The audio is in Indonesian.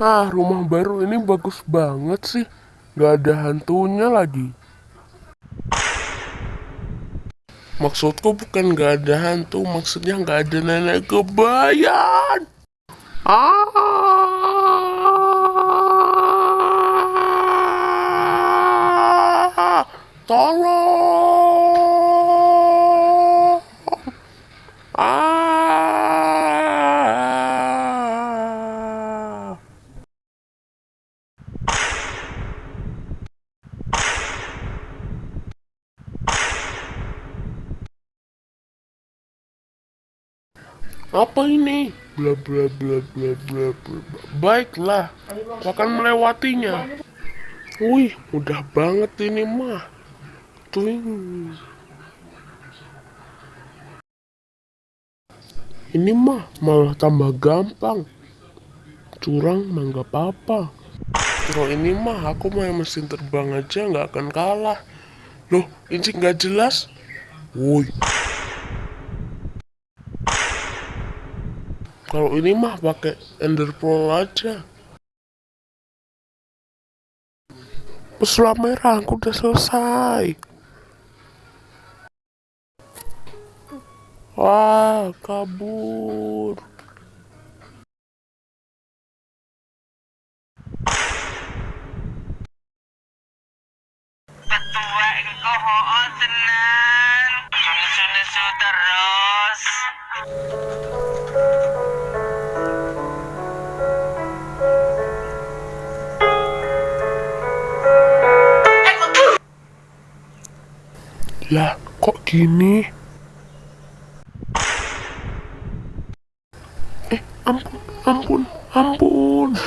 Ah, rumah baru ini bagus banget sih. Gak ada hantunya lagi. Maksudku bukan gak ada hantu, maksudnya gak ada nenek kebayan. Ah, tolong. Apa ini? Bla bla bla bla bla. Baiklah, aku akan melewatinya. Wih, mudah banget ini mah. Tuing. Ini mah malah tambah gampang. Curang mah nggak apa-apa. Kalau ini mah aku main mesin terbang aja nggak akan kalah. Loh, ini nggak jelas. Woi. Kalau ini mah pakai Ender Pearl aja. Pesulap merah, aku udah selesai. Wah, kabur. Petua engkau hoon tenan Sunu-sunu terus Lah, kok gini? Eh, ampun, ampun, ampun.